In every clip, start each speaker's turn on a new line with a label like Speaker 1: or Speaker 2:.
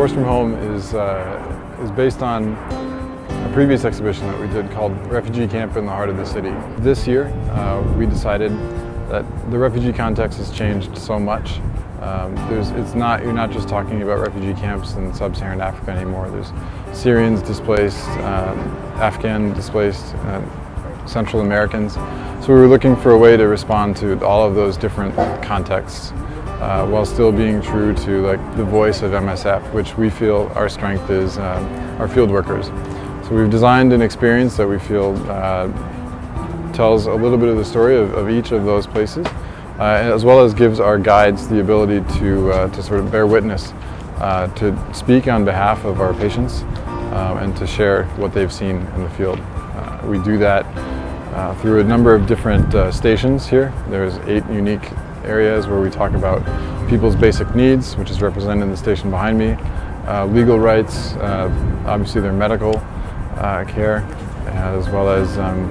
Speaker 1: Forced From Home is, uh, is based on a previous exhibition that we did called Refugee Camp in the Heart of the City. This year uh, we decided that the refugee context has changed so much. Um, it's not, you're not just talking about refugee camps in sub-Saharan Africa anymore. There's Syrians displaced, uh, Afghan displaced, uh, Central Americans. So we were looking for a way to respond to all of those different contexts uh, while still being true to like the voice of MSF, which we feel our strength is um, our field workers. So we've designed an experience that we feel uh, tells a little bit of the story of, of each of those places, uh, as well as gives our guides the ability to, uh, to sort of bear witness, uh, to speak on behalf of our patients, uh, and to share what they've seen in the field. we do that through a number of different stations here. There's eight unique areas where we talk about people's basic needs, which is represented in the station behind me, uh, legal rights, uh, obviously their medical uh, care, as well as um,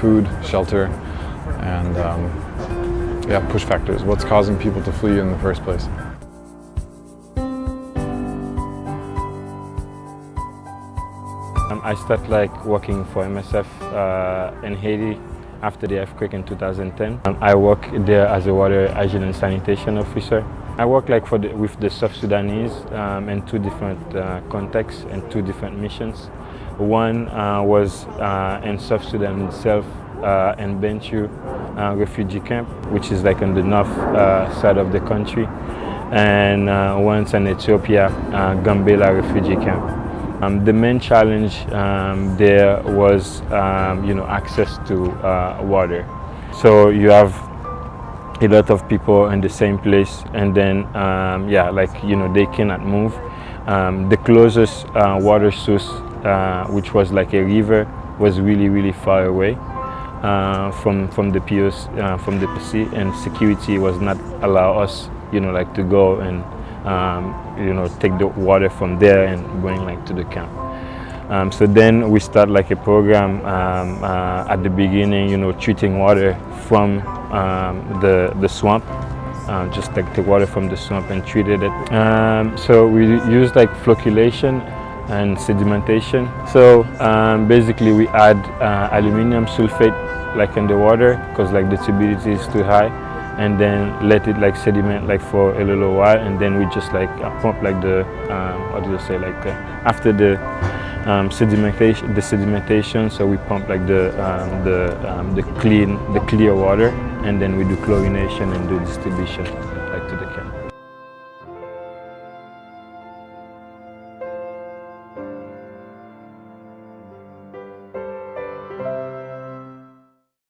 Speaker 1: food, shelter, and um, yeah, push factors, what's causing people to flee in the first place.
Speaker 2: Um, I started like working for MSF uh, in Haiti after the earthquake in 2010. Um, I work there as a water hygiene and sanitation officer. I work like for the, with the South Sudanese um, in two different uh, contexts and two different missions. One uh, was uh, in South Sudan itself uh, in Bentiu uh, refugee camp, which is like on the north uh, side of the country, and once in Ethiopia, Gambela refugee camp. Um, the main challenge um, there was, um, you know, access to uh, water. So you have a lot of people in the same place, and then, um, yeah, like you know, they cannot move. Um, the closest uh, water source, uh, which was like a river, was really, really far away. Uh, from from the POS, uh, from the PC, and security was not allow us, you know, like to go and um, you know, take the water from there and bring like to the camp. Um, so then we start like a program um, uh, at the beginning, you know, treating water from um, the, the swamp, uh, just take the water from the swamp and treated it. Um, so we use like flocculation and sedimentation. So um, basically we add uh, aluminum sulfate like in the water because like the turbidity is too high and then let it like sediment like for a little while and then we just like uh, pump like the um, what do you say like uh, after the um, sedimentation the sedimentation so we pump like the um, the um, the clean the clear water and then we do chlorination and do distribution like to the camp